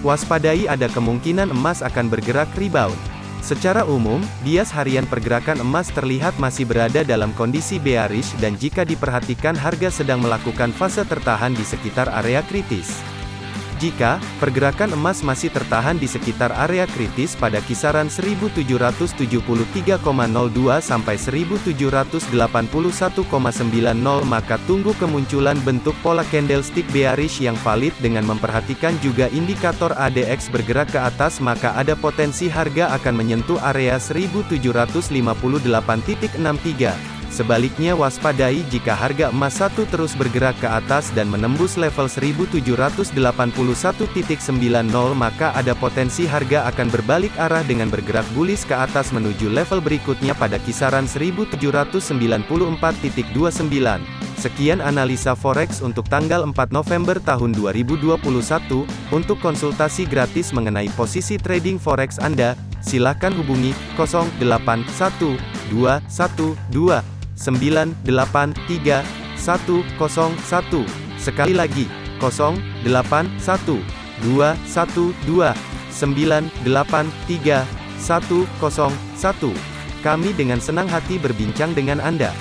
Waspadai ada kemungkinan emas akan bergerak rebound. Secara umum, bias harian pergerakan emas terlihat masih berada dalam kondisi bearish dan jika diperhatikan harga sedang melakukan fase tertahan di sekitar area kritis. Jika pergerakan emas masih tertahan di sekitar area kritis pada kisaran 1773,02 sampai 1781,90 maka tunggu kemunculan bentuk pola candlestick bearish yang valid dengan memperhatikan juga indikator ADX bergerak ke atas maka ada potensi harga akan menyentuh area 1758.63. Sebaliknya waspadai jika harga emas satu terus bergerak ke atas dan menembus level 1781.90 maka ada potensi harga akan berbalik arah dengan bergerak bullish ke atas menuju level berikutnya pada kisaran 1794.29. Sekian analisa forex untuk tanggal 4 November tahun 2021. Untuk konsultasi gratis mengenai posisi trading forex Anda, silakan hubungi 081212 983 101. Sekali lagi, 081 212 983 101. Kami dengan senang hati berbincang dengan Anda.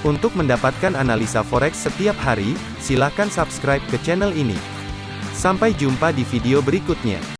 Untuk mendapatkan analisa forex setiap hari, silakan subscribe ke channel ini. Sampai jumpa di video berikutnya.